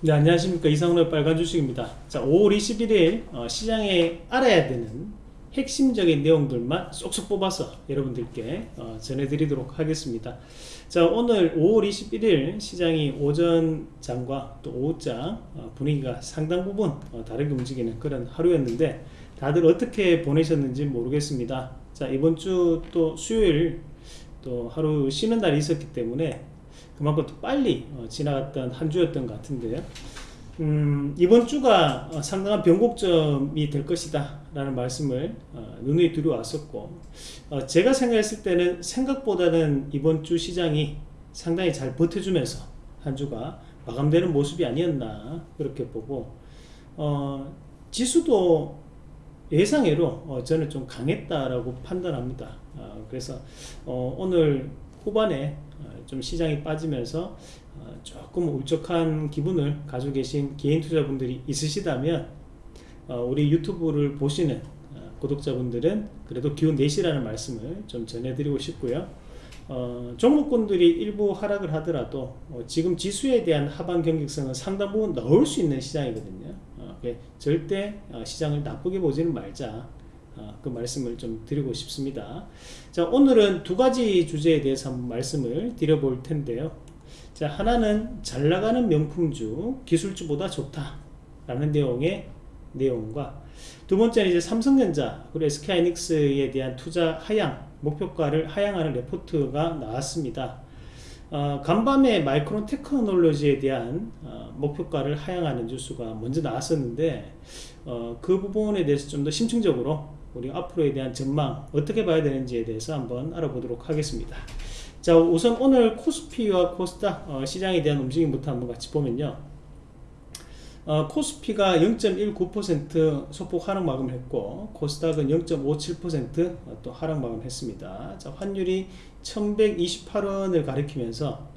네 안녕하십니까. 이상로의 빨간 주식입니다. 자 5월 21일 어, 시장에 알아야 되는 핵심적인 내용들만 쏙쏙 뽑아서 여러분들께 어, 전해드리도록 하겠습니다. 자 오늘 5월 21일 시장이 오전장과 또 오후장 어, 분위기가 상당 부분 어, 다르게 움직이는 그런 하루였는데 다들 어떻게 보내셨는지 모르겠습니다. 자 이번 주 또 수요일 또 하루 쉬는 날이 있었기 때문에 그만큼 또 빨리 어, 지나갔던 한 주였던 것 같은데요. 음, 이번 주가 어, 상당한 변곡점이 될 것이다 라는 말씀을 어, 눈에 들어왔었고 어, 제가 생각했을 때는 생각보다는 이번 주 시장이 상당히 잘 버텨주면서 한 주가 마감되는 모습이 아니었나 그렇게 보고 어, 지수도 예상외로 어, 저는 좀 강했다라고 판단합니다 어, 그래서 오늘 후반에 좀 시장이 빠지면서 어, 조금 울적한 기분을 가지고 계신 개인 투자분들이 있으시다면 어, 우리 유튜브를 보시는 어, 구독자분들은 그래도 기운 내시라는 말씀을 좀 전해드리고 싶고요. 어, 종목군들이 일부 하락을 하더라도 어, 지금 지수에 대한 하반 경직성은 상당 부분 넣을 수 있는 시장이거든요. 어, 절대 시장을 나쁘게 보지는 말자. 아, 그 말씀을 좀 드리고 싶습니다. 자, 오늘은 두 가지 주제에 대해서 한번 말씀을 드려볼 텐데요. 자, 하나는 잘 나가는 명품주, 기술주보다 좋다 라는 내용의 내용과 두 번째는 이제 삼성전자 그리고 SK하이닉스에 대한 투자 하향 목표가를 하향하는 레포트가 나왔습니다. 어, 간밤에 마이크론 테크놀로지에 대한 어, 목표가를 하향하는 뉴스가 먼저 나왔었는데 어, 그 부분에 대해서 좀 더 심층적으로 우리 앞으로에 대한 전망 어떻게 봐야 되는지에 대해서 한번 알아보도록 하겠습니다. 자 우선 오늘 코스피와 코스닥 어, 시장에 대한 움직임부터 한번 같이 보면요. 어, 코스피가 0.19% 소폭 하락 마감했고 코스닥은 0.57%또 하락 마감했습니다. 자 환율이 1128원을 가리키면서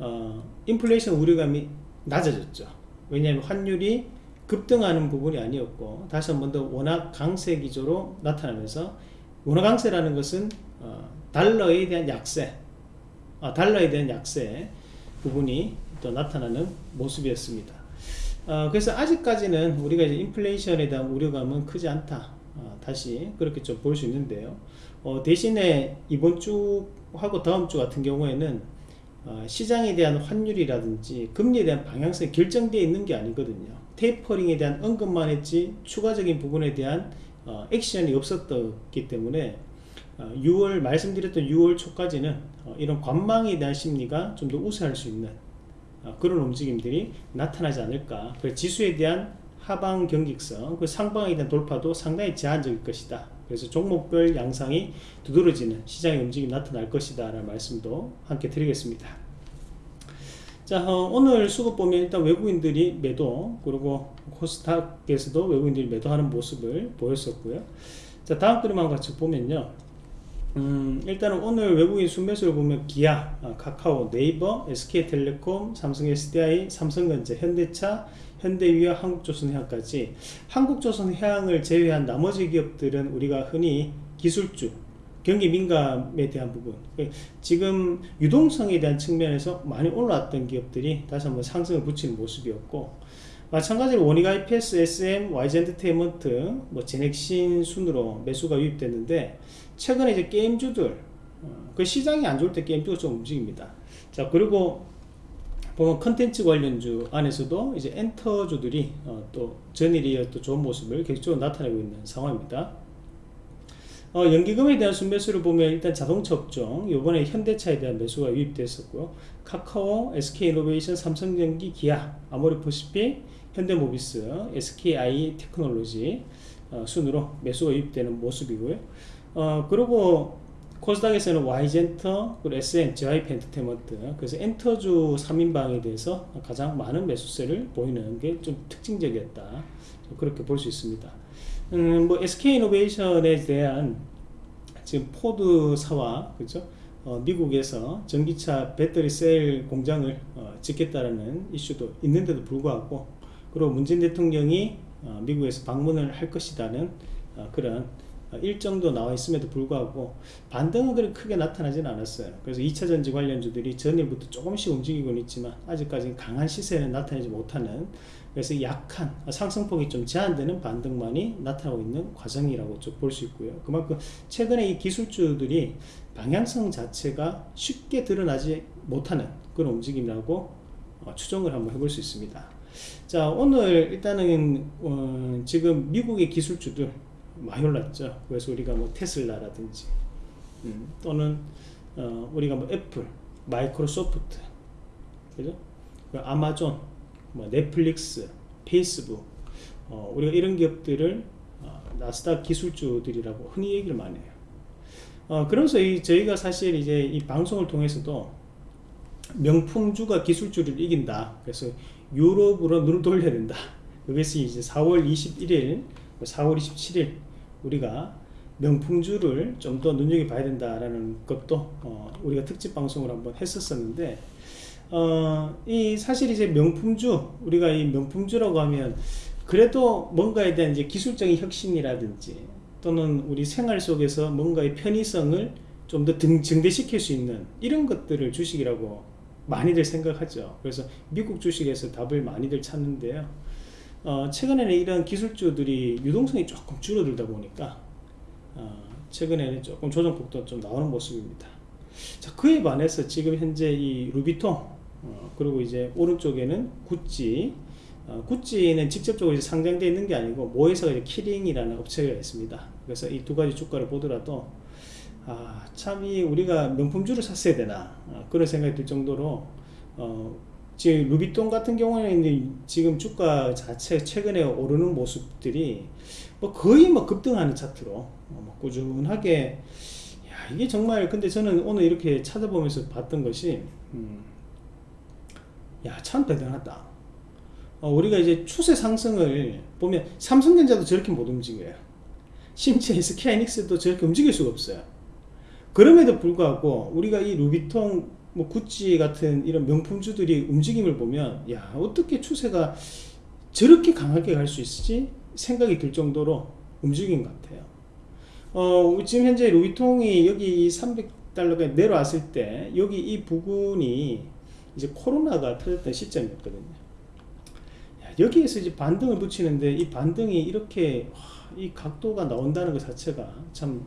어, 인플레이션 우려감이 낮아졌죠. 왜냐하면 환율이 급등하는 부분이 아니었고 다시 한 번 더 원화 강세 기조로 나타나면서 원화 강세라는 것은 어, 달러에 대한 약세 아, 달러에 대한 약세 부분이 또 나타나는 모습이었습니다. 어, 그래서 아직까지는 우리가 이제 인플레이션에 대한 우려감은 크지 않다. 어, 다시 그렇게 좀 볼 수 있는데요. 어, 대신에 이번 주하고 다음 주 같은 경우에는 어, 시장에 대한 환율이라든지 금리에 대한 방향성이 결정되어 있는 게 아니거든요 테이퍼링에 대한 언급만 했지 추가적인 부분에 대한 어, 액션이 없었기 때문에 어, 6월 말씀드렸던 6월 초까지는 어, 이런 관망에 대한 심리가 좀 더 우세할 수 있는 어, 그런 움직임들이 나타나지 않을까. 그래서 지수에 대한 하방 경직성 그 상방에 대한 돌파도 상당히 제한적일 것이다. 그래서 종목별 양상이 두드러지는 시장의 움직임이 나타날 것이다 라는 말씀도 함께 드리겠습니다 자 어, 오늘 수급 보면 일단 외국인들이 매도 그리고 코스닥에서도 외국인들이 매도하는 모습을 보였었고요. 자 다음 그림만 같이 보면요. 음, 일단은 오늘 외국인 순매수를 보면 기아, 아, 카카오, 네이버, SK텔레콤, 삼성 SDI, 삼성전자, 현대차, 현대유약, 한국조선해양까지. 한국조선해양을 제외한 나머지 기업들은 우리가 흔히 기술주 경기 민감에 대한 부분. 그 지금 유동성에 대한 측면에서 많이 올라왔던 기업들이 다시 한번 상승을 붙이는 모습이었고 마찬가지로 원익 IPS, SM, YG엔터테인먼트, 뭐 제넥신 순으로 매수가 유입됐는데 최근에 이제 게임주들 어, 그 시장이 안 좋을 때 게임주가 좀 움직입니다. 자 그리고 보면 컨텐츠 관련주 안에서도 이제 엔터주들이 어, 또 전일이어 또 좋은 모습을 계속적으로 나타내고 있는 상황입니다 어, 연기금에 대한 순매수를 보면 일단 자동차 업종 요번에 현대차에 대한 매수가 유입됐었고요. 카카오, SK이노베이션, 삼성전기, 기아 보시피 현대모비스, SKI 테크놀로지 어, 순으로 매수가 유입되는 모습이고요. 어, 그리고 코스닥에서는 Y젠터, 그리고 SM, JYP 엔터테인먼트 그래서 엔터주 3인방에 대해서 가장 많은 매수세를 보이는 게 좀 특징적이었다. 그렇게 볼 수 있습니다 음, 뭐 SK이노베이션에 대한 지금 포드사와 그죠? 어, 미국에서 전기차 배터리 셀 공장을 어, 짓겠다라는 이슈도 있는데도 불구하고 그리고 문재인 대통령이 어, 미국에서 방문을 할 것이라는 어, 그런 어, 일정도 나와 있음에도 불구하고 반등은 그렇게 크게 나타나지는 않았어요. 그래서 2차 전지 관련주들이 전일부터 조금씩 움직이고는 있지만 아직까지 강한 시세는 나타내지 못하는 그래서 약한 상승폭이 좀 제한되는 반등만이 나타나고 있는 과정이라고 좀 볼 수 있고요. 그만큼 최근에 이 기술주들이 방향성 자체가 쉽게 드러나지 못하는 그런 움직임이라고 어, 추정을 한번 해볼 수 있습니다. 자 오늘 일단은 어, 지금 미국의 기술주들 많이 올랐죠. 그래서 우리가 뭐 테슬라라든지 음, 또는 어, 우리가 뭐 애플, 마이크로소프트, 그죠? 그 아마존, 뭐 넷플릭스, 페이스북, 어, 우리가 이런 기업들을 어, 나스닥 기술주들이라고 흔히 얘기를 많이 해요. 어, 그러면서 이, 저희가 사실 이제 이 방송을 통해서도 명품주가 기술주를 이긴다. 그래서 유럽으로 눈을 돌려야 된다. 그것이 이제 4월 21일, 4월 27일 우리가 명품주를 좀 더 눈여겨봐야 된다라는 것도 어, 우리가 특집 방송을 한번 했었었는데 어, 이 사실 이제 명품주 우리가 이 명품주라고 하면 그래도 뭔가에 대한 이제 기술적인 혁신이라든지 또는 우리 생활 속에서 뭔가의 편의성을 좀 더 증대시킬 수 있는 이런 것들을 주식이라고 많이들 생각하죠. 그래서 미국 주식에서 답을 많이들 찾는데요. 어, 최근에는 이런 기술주들이 유동성이 조금 줄어들다 보니까 어, 최근에는 조금 조정폭도 좀 나오는 모습입니다. 자, 그에 반해서 지금 현재 이 루비통 어, 그리고 이제 오른쪽에는 구찌 어, 구찌는 직접적으로 상장되어 있는 게 아니고 모회사가 키링이라는 업체가 있습니다. 그래서 이 두 가지 주가를 보더라도 아, 참이 우리가 명품주를 샀어야 되나 어, 그런 생각이 들 정도로 어, 지금 루비통 같은 경우에는 지금 주가 자체 최근에 오르는 모습들이 뭐 거의 뭐 급등하는 차트로 어, 뭐 꾸준하게 야 이게 정말 근데 저는 오늘 이렇게 찾아보면서 봤던 것이 음, 야참 대단하다. 어, 우리가 이제 추세 상승을 보면 삼성전자도 저렇게 못 움직여요. 심지어 SK하이닉스도 저렇게 움직일 수가 없어요. 그럼에도 불구하고 우리가 이 루비통 뭐 구찌 같은 이런 명품주들이 움직임을 보면 야 어떻게 추세가 저렇게 강하게 갈 수 있지 생각이 들 정도로 움직인 것 같아요. 어 지금 현재 루이통이 여기 300달러가 내려왔을 때 여기 이 부분이 이제 코로나가 터졌던 시점이었거든요. 야, 여기에서 이제 반등을 붙이는데 이 반등이 이렇게 와, 이 각도가 나온다는 것 자체가 참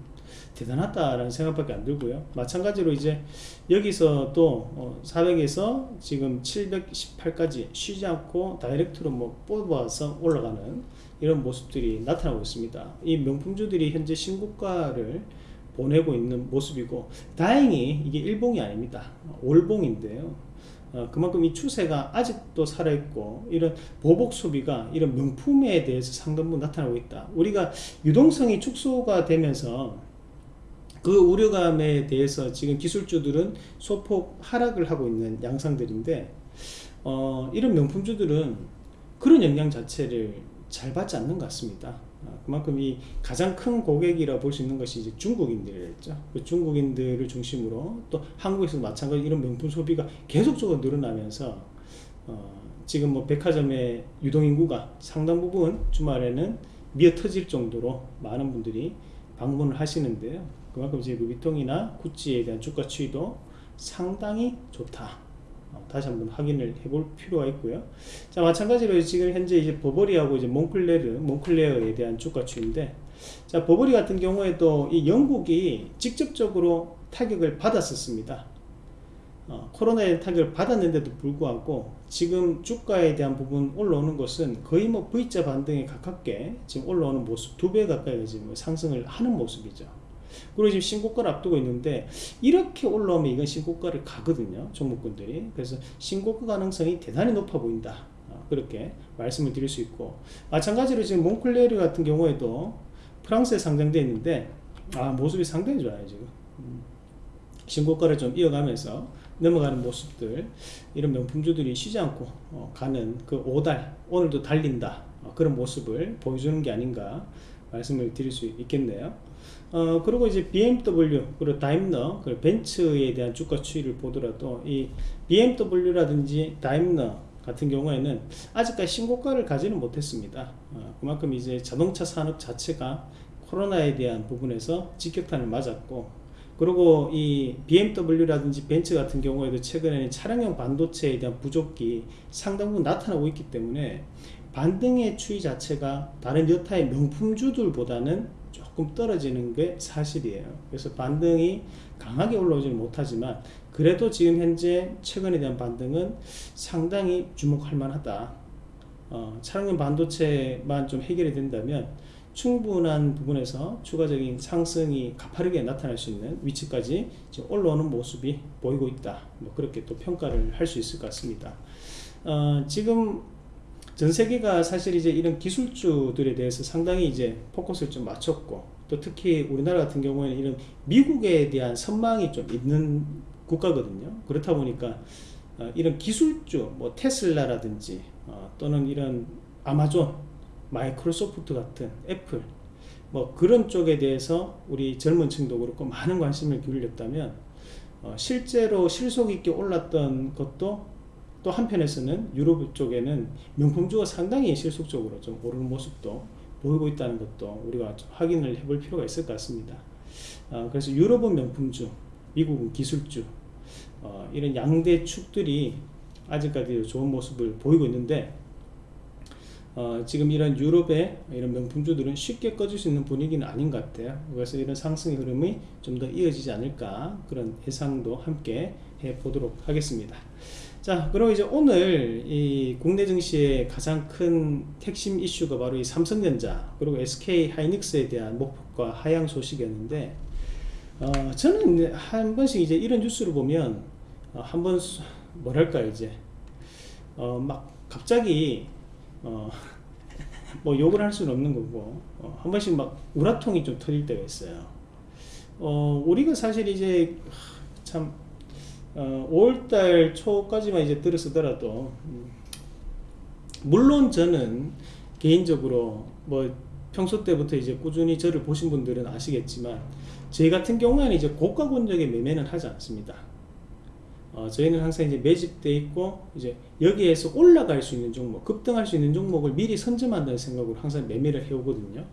대단하다라는 생각밖에 안 들고요. 마찬가지로 이제 여기서 또 400에서 어, 지금 718까지 쉬지 않고 다이렉트로 뭐 뽑아서 올라가는 이런 모습들이 나타나고 있습니다. 이 명품주들이 현재 신고가를 보내고 있는 모습이고 다행히 이게 일봉이 아닙니다. 올봉인데요. 어, 그만큼 이 추세가 아직도 살아있고 이런 보복 소비가 이런 명품에 대해서 상당부 나타나고 있다. 우리가 유동성이 축소가 되면서 그 우려감에 대해서 지금 기술주들은 소폭 하락을 하고 있는 양상들인데 어, 이런 명품주들은 그런 영향 자체를 잘 받지 않는 것 같습니다. 어, 그만큼 이 가장 큰 고객이라 볼 수 있는 것이 이제 중국인들이었죠. 그 중국인들을 중심으로 또 한국에서도 마찬가지 이런 명품 소비가 계속적으로 늘어나면서 어, 지금 뭐 백화점의 유동인구가 상당 부분 주말에는 미어 터질 정도로 많은 분들이 방문을 하시는데요. 그만큼 이제 루비통이나 구찌에 대한 주가 추이도 상당히 좋다. 어, 다시 한번 확인을 해볼 필요가 있고요. 자 마찬가지로 지금 현재 이제 버버리하고 이제 몽클레르, 몽클레어에 대한 주가 추인데, 자 버버리 같은 경우에도 이 영국이 직접적으로 타격을 받았었습니다. 어, 코로나의 타격을 받았는데도 불구하고 지금 주가에 대한 부분 올라오는 것은 거의 뭐 V자 반등에 가깝게 지금 올라오는 모습 두 배 가까이 지금 상승을 하는 모습이죠. 그리고 지금 신고가를 앞두고 있는데 이렇게 올라오면 이건 신고가를 가거든요 종목군들이. 그래서 신고가 가능성이 대단히 높아 보인다. 어, 그렇게 말씀을 드릴 수 있고. 마찬가지로 지금 몽클레르 같은 경우에도 프랑스에 상장되어 있는데 아 모습이 상당히 좋아요 지금. 음, 신고가를 좀 이어가면서 넘어가는 모습들 이런 명품주들이 쉬지 않고 어, 가는 그 5달 오늘도 달린다. 어, 그런 모습을 보여주는 게 아닌가 말씀을 드릴 수 있겠네요 어, 그리고 이제 BMW, 그리고 다임러, 그리고 벤츠에 대한 주가 추이를 보더라도 이 BMW라든지 다임러 같은 경우에는 아직까지 신고가를 가지는 못했습니다. 어, 그만큼 이제 자동차 산업 자체가 코로나에 대한 부분에서 직격탄을 맞았고 그리고 이 BMW라든지 벤츠 같은 경우에도 최근에는 차량용 반도체에 대한 부족이 상당 부분 나타나고 있기 때문에 반등의 추이 자체가 다른 여타의 명품주들보다는 조금 떨어지는 게 사실이에요. 그래서 반등이 강하게 올라오지는 못하지만 그래도 지금 현재 최근에 대한 반등은 상당히 주목할 만하다. 어, 차량용 반도체만 좀 해결이 된다면 충분한 부분에서 추가적인 상승이 가파르게 나타날 수 있는 위치까지 올라오는 모습이 보이고 있다. 뭐 그렇게 또 평가를 할 수 있을 것 같습니다. 어, 지금 전 세계가 사실 이제 이런 기술주들에 대해서 상당히 이제 포커스를 좀 맞췄고 또 특히 우리나라 같은 경우에는 이런 미국에 대한 선망이 좀 있는 국가거든요. 그렇다 보니까 어, 이런 기술주, 뭐 테슬라라든지 어, 또는 이런 아마존, 마이크로소프트 같은 애플 뭐 그런 쪽에 대해서 우리 젊은 층도 그렇고 많은 관심을 기울였다면 어, 실제로 실속 있게 올랐던 것도 또 한편에서는 유럽 쪽에는 명품주가 상당히 실속적으로 좀 오르는 모습도 보이고 있다는 것도 우리가 좀 확인을 해볼 필요가 있을 것 같습니다. 어, 그래서 유럽은 명품주, 미국은 기술주 어, 이런 양대 축들이 아직까지 좋은 모습을 보이고 있는데 어, 지금 이런 유럽의 이런 명품주들은 쉽게 꺼질 수 있는 분위기는 아닌 것 같아요. 그래서 이런 상승의 흐름이 좀 더 이어지지 않을까 그런 예상도 함께 해 보도록 하겠습니다. 자, 그럼 이제 오늘 이 국내 증시의 가장 큰 핵심 이슈가 바로 이 삼성전자 그리고 SK 하이닉스에 대한 목표가 하향 소식이었는데 어, 저는 한 번씩 이제 이런 뉴스를 보면 어, 한번 뭐랄까 이제 어, 막 갑자기 어, 뭐 욕을 할 수는 없는 거고 어, 한 번씩 막 우라통이 좀 터질 때가 있어요. 어, 우리가 사실 이제 참 어, 5월달 초까지만 이제 들었으더라도 음, 물론 저는 개인적으로 뭐 평소 때부터 이제 꾸준히 저를 보신 분들은 아시겠지만 저희 같은 경우에는 이제 고가 권역의 매매는 하지 않습니다. 어, 저희는 항상 이제 매집돼 있고 이제 여기에서 올라갈 수 있는 종목, 급등할 수 있는 종목을 미리 선점한다는 생각으로 항상 매매를 해오거든요.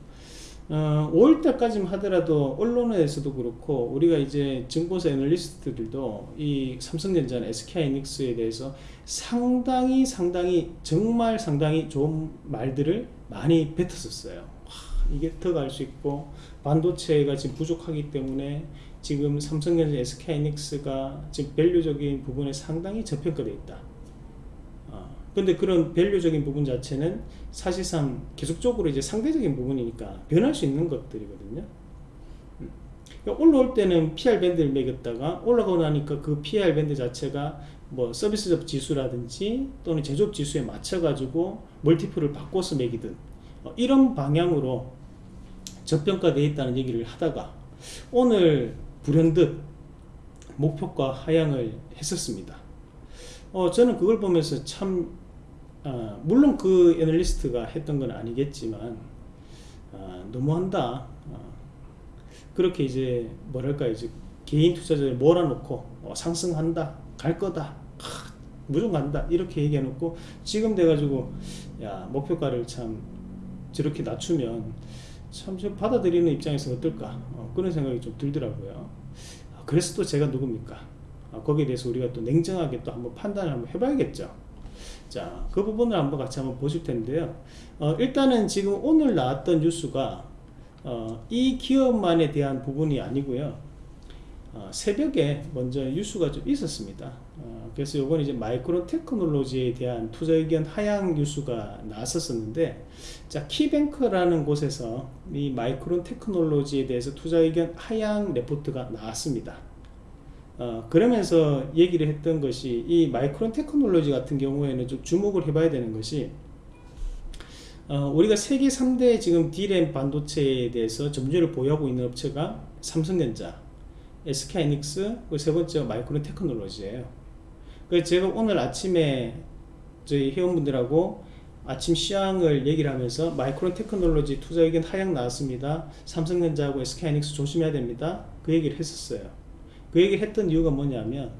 어, 5월달까지만 하더라도 언론에서도 그렇고 우리가 이제 증권사 애널리스트들도 이 삼성전자나 SK하이닉스에 대해서 상당히 상당히 정말 상당히 좋은 말들을 많이 뱉었었어요. 와, 이게 더 갈 수 있고 반도체가 지금 부족하기 때문에 지금 삼성전자, SK하이닉스가 지금 value적인 부분에 상당히 저평가되어 있다. 어, 근데 그런 value적인 부분 자체는 사실상 계속적으로 이제 상대적인 부분이니까 변할 수 있는 것들이거든요. 음. 그러니까 올라올 때는 PER 밴드를 매겼다가 올라가고 나니까 그 PER 밴드 자체가 뭐 서비스업 지수라든지 또는 제조업 지수에 맞춰 가지고 multiple을 바꿔서 매기든 어, 이런 방향으로 저평가되어 있다는 얘기를 하다가 오늘 불현듯 목표가 하향을 했었습니다. 어, 저는 그걸 보면서 참, 어, 물론 그 애널리스트가 했던 건 아니겠지만, 어, 너무한다. 어, 그렇게 이제, 뭐랄까, 이제, 개인 투자자를 몰아놓고, 어, 상승한다, 갈 거다, 하, 무조건 간다, 이렇게 얘기해 놓고, 지금 돼 가지고, 야, 목표가를 참, 저렇게 낮추면, 참, 저 받아들이는 입장에서 어떨까, 어, 그런 생각이 좀 들더라고요. 그래서 또 제가 누굽니까? 아, 거기에 대해서 우리가 또 냉정하게 또 한번 판단을 한번 해봐야겠죠. 자, 그 부분을 한번 같이 한번 보실 텐데요. 어, 일단은 지금 오늘 나왔던 뉴스가 어, 이 기업만에 대한 부분이 아니고요. 어, 새벽에 먼저 뉴스가 좀 있었습니다. 어, 그래서 이건 이제 마이크론 테크놀로지에 대한 투자 의견 하향 뉴스가 나왔었는데, 자 키뱅크라는 곳에서 이 마이크론 테크놀로지에 대해서 투자 의견 하향 레포트가 나왔습니다. 어, 그러면서 얘기를 했던 것이 이 마이크론 테크놀로지 같은 경우에는 좀 주목을 해봐야 되는 것이 어, 우리가 세계 3대 지금 D램 반도체에 대해서 점유율을 보유하고 있는 업체가 삼성전자, SK하이닉스, 세 번째가 마이크론 테크놀로지예요. 그래서 제가 오늘 아침에 저희 회원분들하고 아침 시황을 얘기를 하면서 마이크론 테크놀로지 투자 의견 하향 나왔습니다. 삼성전자하고 SK하이닉스 조심해야 됩니다. 그 얘기를 했었어요. 그 얘기를 했던 이유가 뭐냐면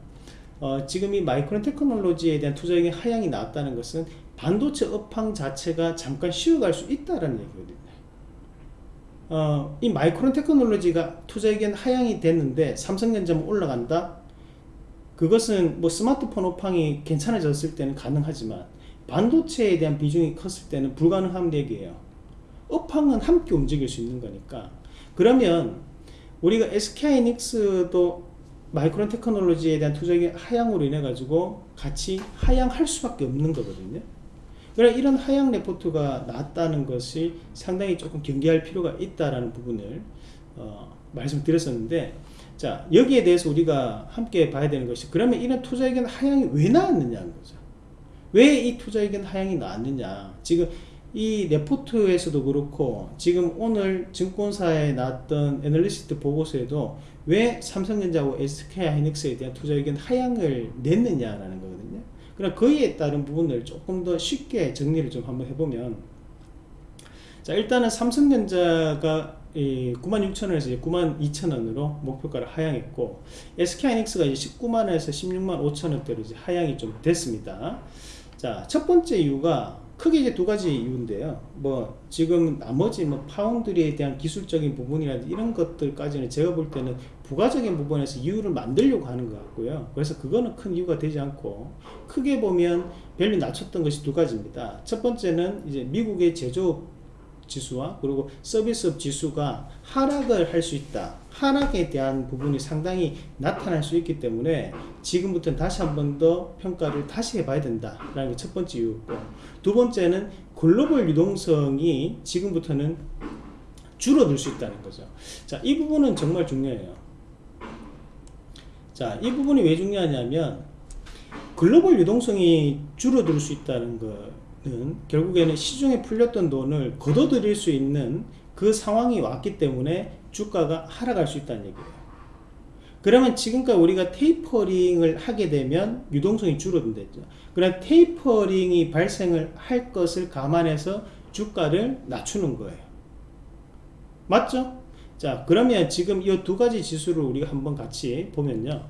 어, 지금 이 마이크론 테크놀로지에 대한 투자 의견 하향이 나왔다는 것은 반도체 업황 자체가 잠깐 쉬어갈 수 있다는 얘기거든요. 어, 이 마이크론 테크놀로지가 투자 의견 하향이 됐는데 삼성전자만 올라간다? 그것은 뭐 스마트폰 업황이 괜찮아졌을 때는 가능하지만 반도체에 대한 비중이 컸을 때는 불가능한 얘기예요. 업황은 함께 움직일 수 있는 거니까. 그러면 우리가 SK하이닉스도 마이크론 테크놀로지에 대한 투자의 하향으로 인해 가지고 같이 하향할 수밖에 없는 거거든요. 그래 이런 하향 레포트가 나왔다는 것이 상당히 조금 경계할 필요가 있다라는 부분을 어, 말씀드렸었는데 자 여기에 대해서 우리가 함께 봐야 되는 것이 그러면 이런 투자 의견 하향이 왜 나왔느냐는 거죠. 왜 이 투자 의견 하향이 나왔느냐 지금 이 레포트에서도 그렇고 지금 오늘 증권사에 나왔던 애널리스트 보고서에도 왜 삼성전자하고 SK하이닉스에 대한 투자 의견 하향을 냈느냐라는 거거든요. 그럼 거기에 따른 부분을 조금 더 쉽게 정리를 좀 한번 해보면 자 일단은 삼성전자가 96,000원에서 92,000원으로 목표가를 하향했고 SK하이닉스가 이제 19만원에서 16만 5천원대로 이제 하향이 좀 됐습니다. 자 첫 번째 이유가 크게 이제 두 가지 이유인데요. 뭐 지금 나머지 뭐 파운드리에 대한 기술적인 부분이라든지 이런 것들까지는 제가 볼 때는 부가적인 부분에서 이유를 만들려고 하는 것 같고요. 그래서 그거는 큰 이유가 되지 않고 크게 보면 value 낮췄던 것이 두 가지입니다. 첫 번째는 이제 미국의 제조업 지수와 그리고 서비스업 지수가 하락을 할 수 있다. 하락에 대한 부분이 상당히 나타날 수 있기 때문에 지금부터는 다시 한 번 더 평가를 다시 해봐야 된다라는 게 첫 번째 이유였고 두 번째는 글로벌 유동성이 지금부터는 줄어들 수 있다는 거죠. 자, 이 부분은 정말 중요해요. 자, 이 부분이 왜 중요하냐면 글로벌 유동성이 줄어들 수 있다는 거는 결국에는 시중에 풀렸던 돈을 걷어들일 수 있는 그 상황이 왔기 때문에 주가가 하락할 수 있다는 얘기예요. 그러면 지금까지 우리가 테이퍼링을 하게 되면 유동성이 줄어든댔죠. 그럼 테이퍼링이 발생을 할 것을 감안해서 주가를 낮추는 거예요. 맞죠? 자, 그러면 지금 이 두 가지 지수를 우리가 한번 같이 보면요.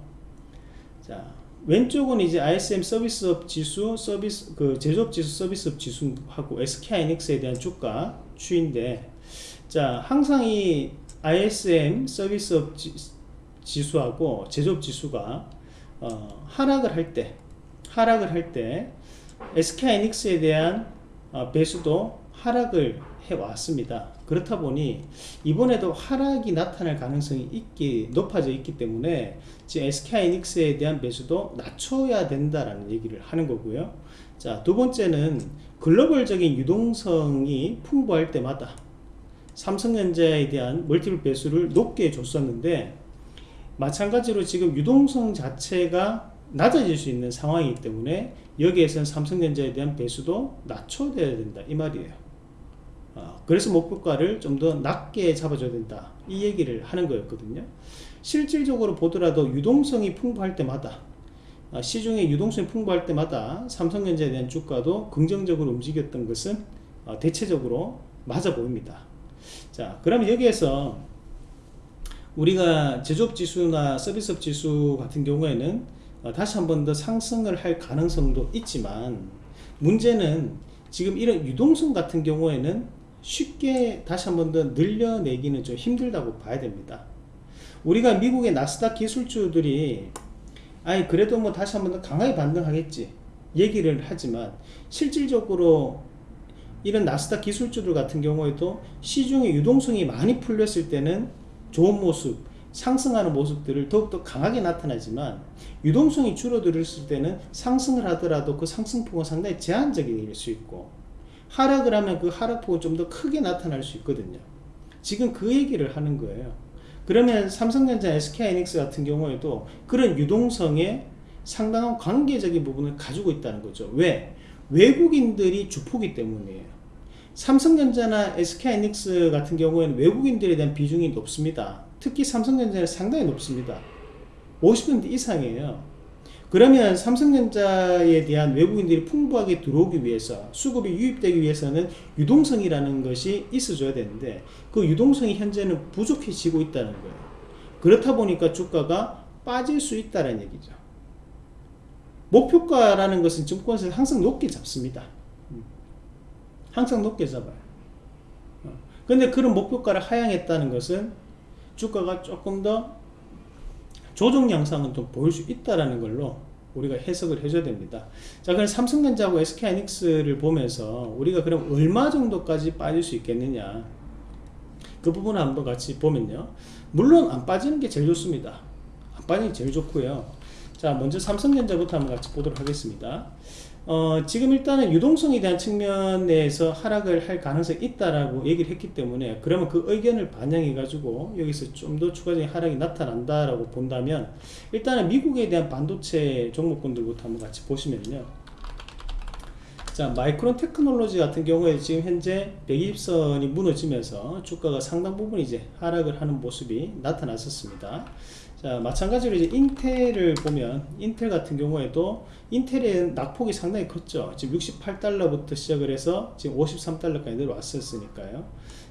자, 왼쪽은 이제 ISM 서비스업 지수, 서비스, 그 제조업 지수, 서비스업 지수하고 SK 하이닉스에 대한 주가 추인데, 자, 항상 이 ISM 서비스업 지, 수하고 제조업 지수가 어, 하락을 할 때, 하락을 할 때, SK 하이닉스에 대한 어, 배수도 하락을 해왔습니다. 그렇다 보니 이번에도 하락이 나타날 가능성이 있기 높아져 있기 때문에 SK하이닉스에 대한 매수도 낮춰야 된다라는 얘기를 하는 거고요. 자, 두 번째는 글로벌적인 유동성이 풍부할 때마다 삼성전자에 대한 멀티플 배수를 높게 줬었는데 마찬가지로 지금 유동성 자체가 낮아질 수 있는 상황이기 때문에 여기에서는 삼성전자에 대한 배수도 낮춰야 된다 이 말이에요. 어, 그래서 목표가를 좀 더 낮게 잡아줘야 된다. 이 얘기를 하는 거였거든요. 실질적으로 보더라도 유동성이 풍부할 때마다 어, 시중에 유동성이 풍부할 때마다 삼성전자에 대한 주가도 긍정적으로 움직였던 것은 어, 대체적으로 맞아 보입니다. 자 그러면 여기에서 우리가 제조업 지수나 서비스업 지수 같은 경우에는 어, 다시 한 번 더 상승을 할 가능성도 있지만 문제는 지금 이런 유동성 같은 경우에는 쉽게 다시 한 번 더 늘려내기는 좀 힘들다고 봐야 됩니다. 우리가 미국의 나스닥 기술주들이 아니 그래도 뭐 다시 한 번 더 강하게 반등하겠지 얘기를 하지만 실질적으로 이런 나스닥 기술주들 같은 경우에도 시중에 유동성이 많이 풀렸을 때는 좋은 모습 상승하는 모습들을 더욱더 강하게 나타나지만 유동성이 줄어들었을 때는 상승을 하더라도 그 상승폭은 상당히 제한적일 수 있고 하락을 하면 그 하락폭은 좀더 크게 나타날 수 있거든요. 지금 그 얘기를 하는 거예요. 그러면 삼성전자, SK하이닉스 같은 경우에도 그런 유동성에 상당한 관계적인 부분을 가지고 있다는 거죠. 왜? 외국인들이 주포기 때문이에요. 삼성전자나 SK하이닉스 같은 경우에는 외국인들에 대한 비중이 높습니다. 특히 삼성전자는 상당히 높습니다. 50% 이상이에요. 그러면 삼성전자에 대한 외국인들이 풍부하게 들어오기 위해서 수급이 유입되기 위해서는 유동성이라는 것이 있어줘야 되는데 그 유동성이 현재는 부족해지고 있다는 거예요. 그렇다 보니까 주가가 빠질 수 있다는 얘기죠. 목표가라는 것은 증권사에서 항상 높게 잡습니다. 음. 항상 높게 잡아요. 어. 근데 그런 목표가를 하향했다는 것은 주가가 조금 더 조정 양상은 좀 보일 수 있다라는 걸로 우리가 해석을 해줘야 됩니다. 자, 그럼 삼성전자하고 SK하이닉스를 보면서 우리가 그럼 얼마 정도까지 빠질 수 있겠느냐? 그 부분을 한번 같이 보면요. 물론 안 빠지는 게 제일 좋습니다. 안 빠지는 게 제일 좋고요. 자, 먼저 삼성전자부터 한번 같이 보도록 하겠습니다. 어, 지금 일단은 유동성에 대한 측면에서 하락을 할 가능성이 있다라고 얘기를 했기 때문에 그러면 그 의견을 반영해 가지고 여기서 좀 더 추가적인 하락이 나타난다라고 본다면 일단은 미국에 대한 반도체 종목군들부터 한번 같이 보시면요. 자 마이크론 테크놀로지 같은 경우에 지금 현재 120선이 무너지면서 주가가 상당 부분 이제 하락을 하는 모습이 나타났었습니다 자 마찬가지로 이제 인텔을 보면 인텔 같은 경우에도 인텔의 낙폭이 상당히 컸죠 지금 68달러부터 시작을 해서 지금 53달러까지 내려왔었으니까요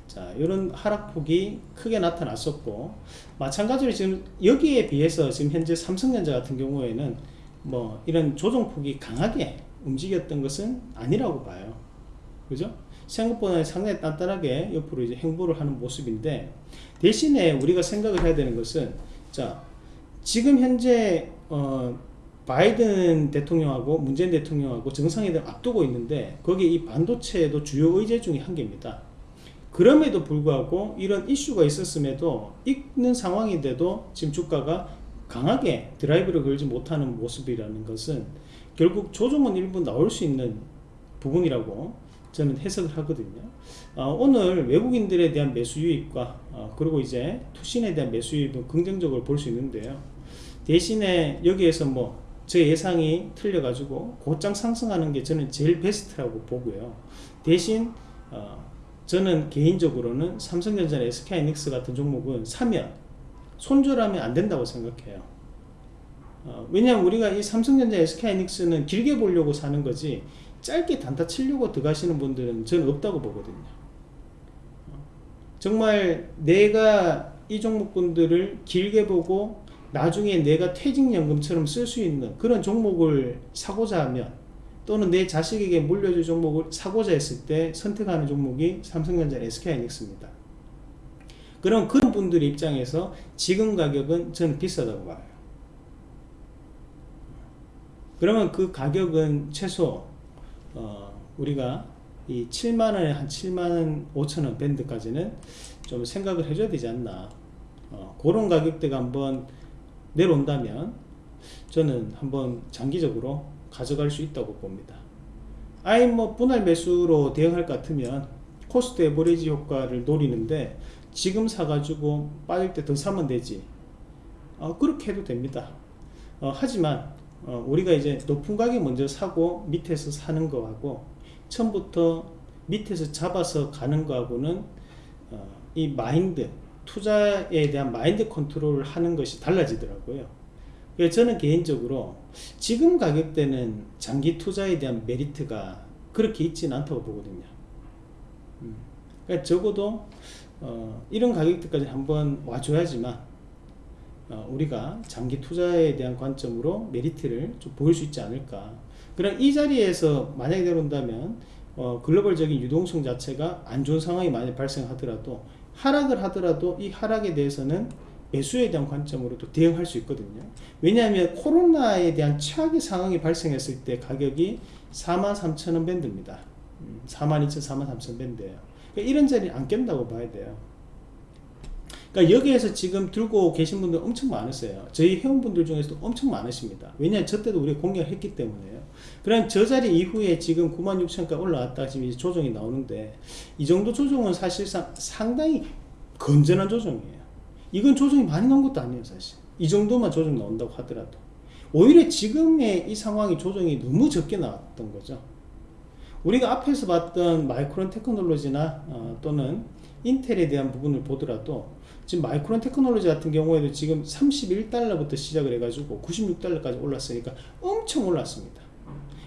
자 이런 하락폭이 크게 나타났었고 마찬가지로 지금 여기에 비해서 지금 현재 삼성전자 같은 경우에는 뭐 이런 조정폭이 강하게 움직였던 것은 아니라고 봐요. 그죠? 생각보다 상당히 단단하게 옆으로 이제 행보를 하는 모습인데 대신에 우리가 생각을 해야 되는 것은 자 지금 현재 어 바이든 대통령하고 문재인 대통령하고 정상회담 앞두고 있는데 거기 이 반도체도 주요 의제 중에 한 개입니다. 그럼에도 불구하고 이런 이슈가 있었음에도 있는 상황인데도 지금 주가가 강하게 드라이브를 걸지 못하는 모습이라는 것은 결국 조정은 일부 나올 수 있는 부분이라고 저는 해석을 하거든요. 어, 오늘 외국인들에 대한 매수 유입과 어, 그리고 이제 투신에 대한 매수 유입은 긍정적으로 볼 수 있는데요. 대신에 여기에서 뭐 제 예상이 틀려 가지고 곧장 상승하는 게 저는 제일 베스트라고 보고요. 대신 어, 저는 개인적으로는 삼성전자나 SK하이닉스 같은 종목은 사면 손절하면 안 된다고 생각해요. 어, 왜냐하면 우리가 이 삼성전자, SK하이닉스는 길게 보려고 사는 거지 짧게 단타 치려고 들어가시는 분들은 저는 없다고 보거든요. 어, 정말 내가 이 종목군들을 길게 보고 나중에 내가 퇴직연금처럼 쓸 수 있는 그런 종목을 사고자 하면 또는 내 자식에게 물려줄 종목을 사고자 했을 때 선택하는 종목이 삼성전자, SK하이닉스입니다. 그럼 그런 분들 입장에서 지금 가격은 저는 비싸다고 봐요. 그러면 그 가격은 최소 어, 우리가 이 7만원에 한 7만원 5천원 밴드까지는 좀 생각을 해줘야 되지 않나. 어, 그런 가격대가 한번 내려온다면 저는 한번 장기적으로 가져갈 수 있다고 봅니다. 아예 뭐 분할 매수로 대응할 것 같으면 cost average 효과를 노리는데 지금 사가지고 빠질 때 더 사면 되지. 어, 그렇게 해도 됩니다. 어, 하지만 어, 우리가 이제 높은 가격 먼저 사고 밑에서 사는 거하고 처음부터 밑에서 잡아서 가는 거하고는 어, 이 마인드 투자에 대한 마인드 컨트롤을 하는 것이 달라지더라고요 그래서 저는 개인적으로 지금 가격대는 장기 투자에 대한 메리트가 그렇게 있지는 않다고 보거든요 음. 그러니까 적어도 어, 이런 가격대까지 한번 와줘야지만 어, 우리가 장기 투자에 대한 관점으로 메리트를 좀 보일 수 있지 않을까. 그럼 이 자리에서 만약에 내려온다면 어, 글로벌적인 유동성 자체가 안 좋은 상황이 만약 발생하더라도 하락을 하더라도 이 하락에 대해서는 매수에 대한 관점으로 도 대응할 수 있거든요. 왜냐하면 코로나에 대한 최악의 상황이 발생했을 때 가격이 43,000원 밴드입니다. 42,000, 43,000 밴드예요. 그러니까 이런 자리는 안 깬다고 봐야 돼요 그러니까 여기에서 지금 들고 계신 분들 엄청 많으세요. 저희 회원분들 중에서도 엄청 많으십니다. 왜냐하면 저 때도 우리가 공략 했기 때문에요. 그럼 저 자리 이후에 지금 96,000까지 올라왔다 지금 이제 조정이 나오는데 이 정도 조정은 사실상 상당히 건전한 조정이에요. 이건 조정이 많이 나온 것도 아니에요 사실. 이 정도만 조정 나온다고 하더라도 오히려 지금의 이 상황이 조정이 너무 적게 나왔던 거죠. 우리가 앞에서 봤던 마이크론 테크놀로지나 어, 또는 인텔에 대한 부분을 보더라도 지금 마이크론 테크놀로지 같은 경우에도 지금 31달러부터 시작을 해가지고 96달러까지 올랐으니까 엄청 올랐습니다.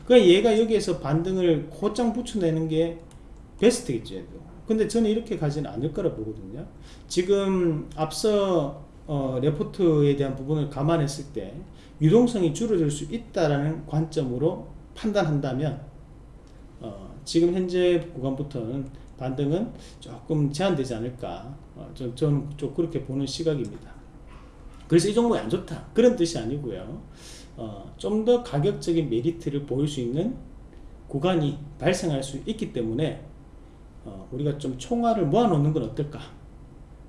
그러니까 얘가 여기에서 반등을 곧장 붙여내는 게 베스트겠죠. 근데 저는 이렇게 가지는 않을 거라 보거든요. 지금 앞서 어, 레포트에 대한 부분을 감안했을 때 유동성이 줄어들 수 있다라는 관점으로 판단한다면 어, 지금 현재 구간부터는 반등은 조금 제한되지 않을까 어, 저, 저는 좀 그렇게 보는 시각입니다. 그래서 이 종목이 안 좋다. 그런 뜻이 아니고요. 어, 좀 더 가격적인 메리트를 보일 수 있는 구간이 발생할 수 있기 때문에 어, 우리가 좀 총알을 모아놓는 건 어떨까?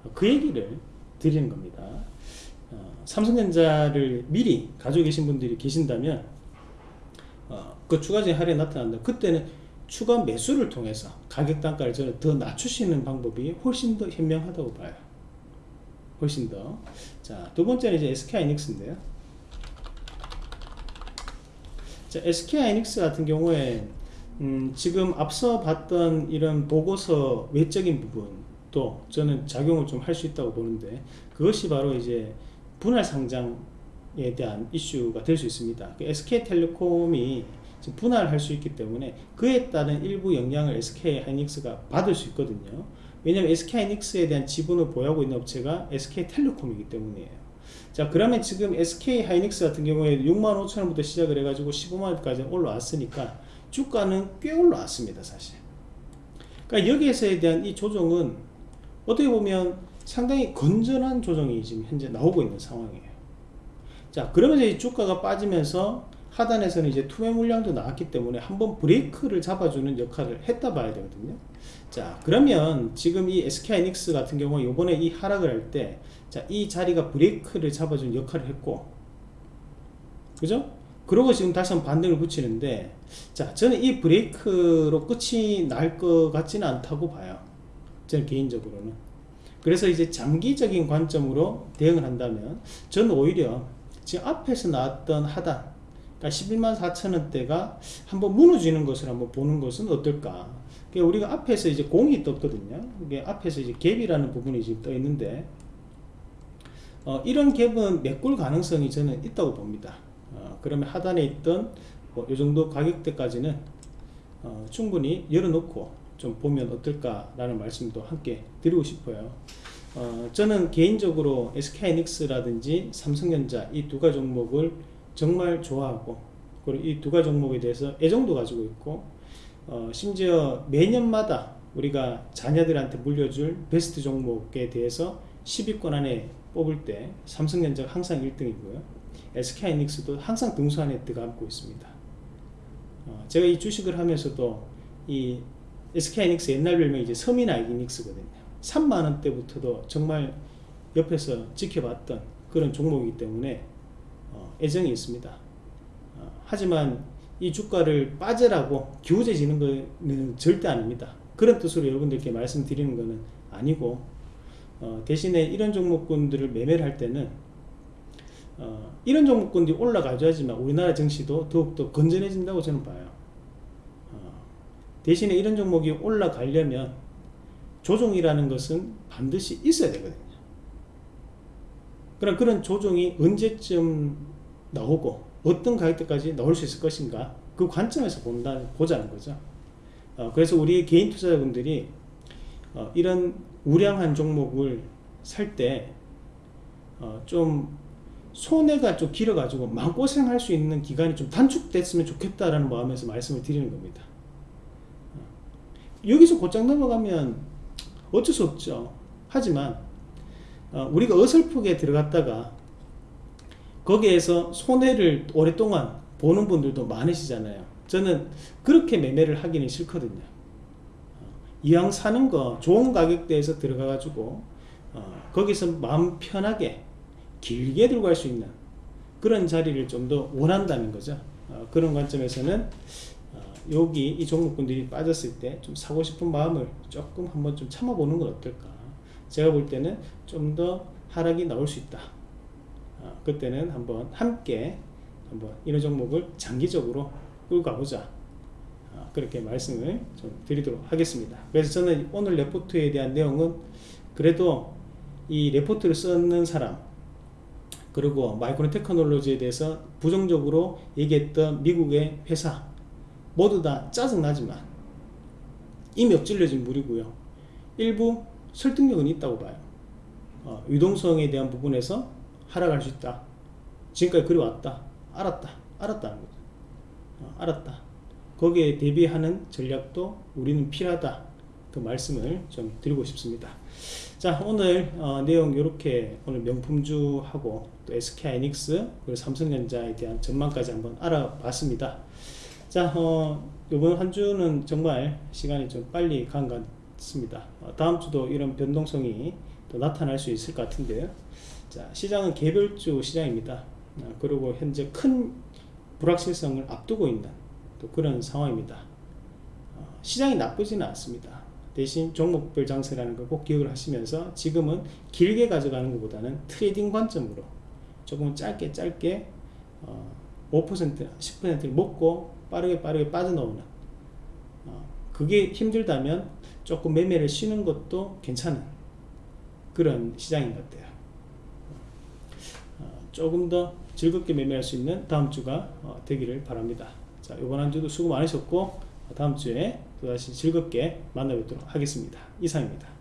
어, 그 얘기를 드리는 겁니다. 어, 삼성전자를 미리 가지고 계신 분들이 계신다면 어, 그 추가적인 할인이 나타난다. 그때는 추가 매수를 통해서 가격 단가를 저는 더 낮추시는 방법이 훨씬 더 현명하다고 봐요. 훨씬 더 자 두 번째는 이제 SK하이닉스인데요. 자, SK하이닉스 같은 경우에 음, 지금 앞서 봤던 이런 보고서 외적인 부분도 저는 작용을 좀 할 수 있다고 보는데 그것이 바로 이제 분할 상장에 대한 이슈가 될 수 있습니다. SK텔레콤이 분할할 수 있기 때문에 그에 따른 일부 영향을 SK하이닉스가 받을 수 있거든요. 왜냐하면 SK하이닉스에 대한 지분을 보유하고 있는 업체가 SK텔레콤이기 때문이에요. 자 그러면 지금 SK하이닉스 같은 경우에 6만 5천 원부터 시작을 해가지고 15만 원까지 올라왔으니까 주가는 꽤 올라왔습니다 사실 그러니까 여기에서에 대한 이 조정은 어떻게 보면 상당히 건전한 조정이 지금 현재 나오고 있는 상황이에요 자 그러면서 이 주가가 빠지면서 하단에서는 이제 투매 물량도 나왔기 때문에 한번 브레이크를 잡아주는 역할을 했다 봐야 되거든요. 자 그러면 지금 이 SK하이닉스 같은 경우 요번에 이 하락을 할 때 자 이 자리가 브레이크를 잡아주는 역할을 했고 그죠? 그러고 지금 다시 한번 반등을 붙이는데 자 저는 이 브레이크로 끝이 날 것 같지는 않다고 봐요. 저는 개인적으로는. 그래서 이제 장기적인 관점으로 대응을 한다면 저는 오히려 지금 앞에서 나왔던 하단 그러니까 11만 4천원대가 한번 무너지는 것을 한번 보는 것은 어떨까? 그러니까 우리가 앞에서 이제 공이 떴거든요. 이게 앞에서 이제 갭이라는 부분이 지금 떠 있는데 어, 이런 갭은 메꿀 가능성이 저는 있다고 봅니다. 어, 그러면 하단에 있던 뭐이 정도 가격대까지는 어, 충분히 열어놓고 좀 보면 어떨까 라는 말씀도 함께 드리고 싶어요. 어, 저는 개인적으로 SK하이닉스라든지 삼성전자 이 두 가지 종목을 정말 좋아하고 그리고 이 두 가지 종목에 대해서 애정도 가지고 있고 어, 심지어 매년마다 우리가 자녀들한테 물려줄 베스트 종목에 대해서 10위권 안에 뽑을 때 삼성전자가 항상 1등이고요. SK하이닉스도 항상 등수 안에 들어가고 있습니다. 어, 제가 이 주식을 하면서도 이 SK하이닉스 옛날 별명이 이제 서민 아이닉스거든요. 3만원 대부터도 정말 옆에서 지켜봤던 그런 종목이기 때문에 어, 애정이 있습니다. 어, 하지만 이 주가를 빠져라고 기우제지는 것은 절대 아닙니다. 그런 뜻으로 여러분들께 말씀드리는 것은 아니고 어, 대신에 이런 종목군들을 매매를 할 때는 어, 이런 종목군들이 올라가줘야지만 우리나라 증시도 더욱더 건전해진다고 저는 봐요. 어, 대신에 이런 종목이 올라가려면 조종이라는 것은 반드시 있어야 되거든요. 그럼 그런 조종이 언제쯤 나오고 어떤 가격대까지 나올 수 있을 것인가 그 관점에서 본다, 보자는 거죠. 어, 그래서 우리 개인 투자자분들이 어, 이런 우량한 종목을 살 때좀 어, 손해가 좀 길어가지고 마음고생할 수 있는 기간이 좀 단축됐으면 좋겠다라는 마음에서 말씀을 드리는 겁니다. 여기서 곧장 넘어가면 어쩔 수 없죠. 하지만 어, 우리가 어설프게 들어갔다가 거기에서 손해를 오랫동안 보는 분들도 많으시잖아요. 저는 그렇게 매매를 하기는 싫거든요. 어, 이왕 사는 거 좋은 가격대에서 들어가 가지고 어, 거기서 마음 편하게 길게 들고 갈 수 있는 그런 자리를 좀 더 원한다는 거죠. 어, 그런 관점에서는 어, 여기 이 종목군들이 빠졌을 때 좀 사고 싶은 마음을 조금 한번 좀 참아보는 건 어떨까. 제가 볼 때는 좀 더 하락이 나올 수 있다. 어, 그때는 한번 함께 한번 이런 종목을 장기적으로 끌고 가보자. 어, 그렇게 말씀을 좀 드리도록 하겠습니다. 그래서 저는 오늘 레포트에 대한 내용은 그래도 이 레포트를 쓰는 사람 그리고 마이크론 테크놀로지에 대해서 부정적으로 얘기했던 미국의 회사 모두 다 짜증나지만 이미 엎질러진 물이고요 일부 설득력은 있다고 봐요. 어, 유동성에 대한 부분에서 하락할 수 있다. 지금까지 그리 왔다. 알았다. 알았다는 거죠. 어, 알았다. 거기에 대비하는 전략도 우리는 필요하다. 그 말씀을 좀 드리고 싶습니다. 자 오늘 어, 내용 이렇게 오늘 명품주하고 또 SK하이닉스 그리고 삼성전자에 대한 전망까지 한번 알아봤습니다. 자 어, 이번 한 주는 정말 시간이 좀 빨리 간것 같습니다. 어, 다음 주도 이런 변동성이 또 나타날 수 있을 것 같은데요. 자 시장은 개별주 시장입니다. 어, 그리고 현재 큰 불확실성을 앞두고 있는 또 그런 상황입니다. 어, 시장이 나쁘지는 않습니다. 대신 종목별 장세라는 걸 꼭 기억을 하시면서 지금은 길게 가져가는 것보다는 trading 관점으로 조금 짧게 짧게 어, 5% 10%를 먹고 빠르게 빠르게 빠져나오는 어, 그게 힘들다면 조금 매매를 쉬는 것도 괜찮은 그런 시장인 것 같아요. 어, 조금 더 즐겁게 매매할 수 있는 다음 주가 어, 되기를 바랍니다. 자, 이번 한 주도 수고 많으셨고 다음 주에 또다시 즐겁게 만나뵙도록 하겠습니다. 이상입니다.